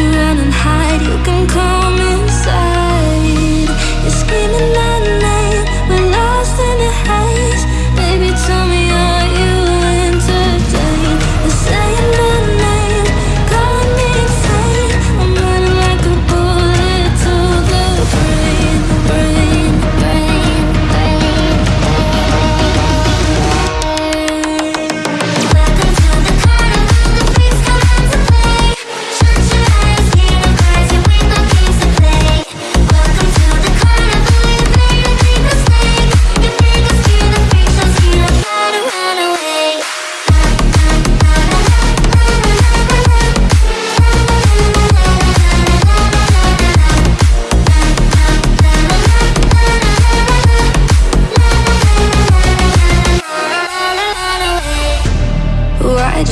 to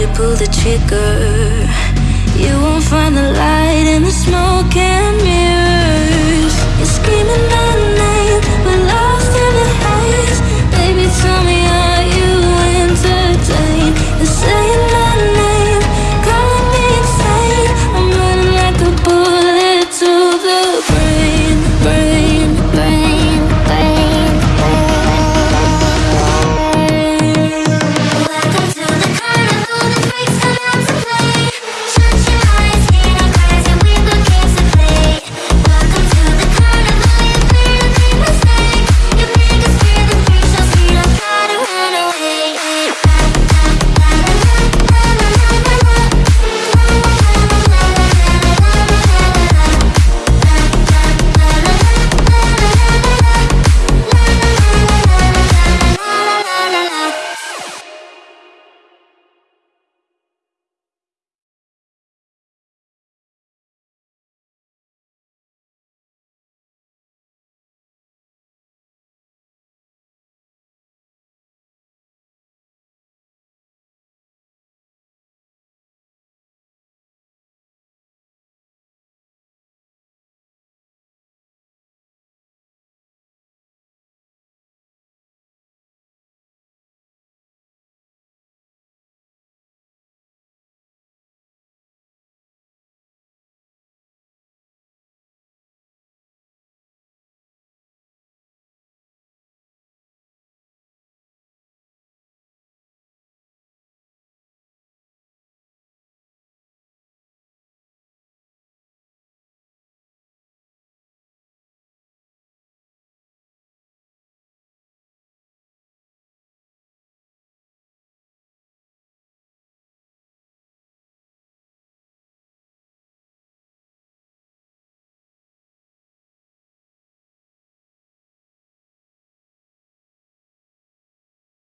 you pull the trigger? You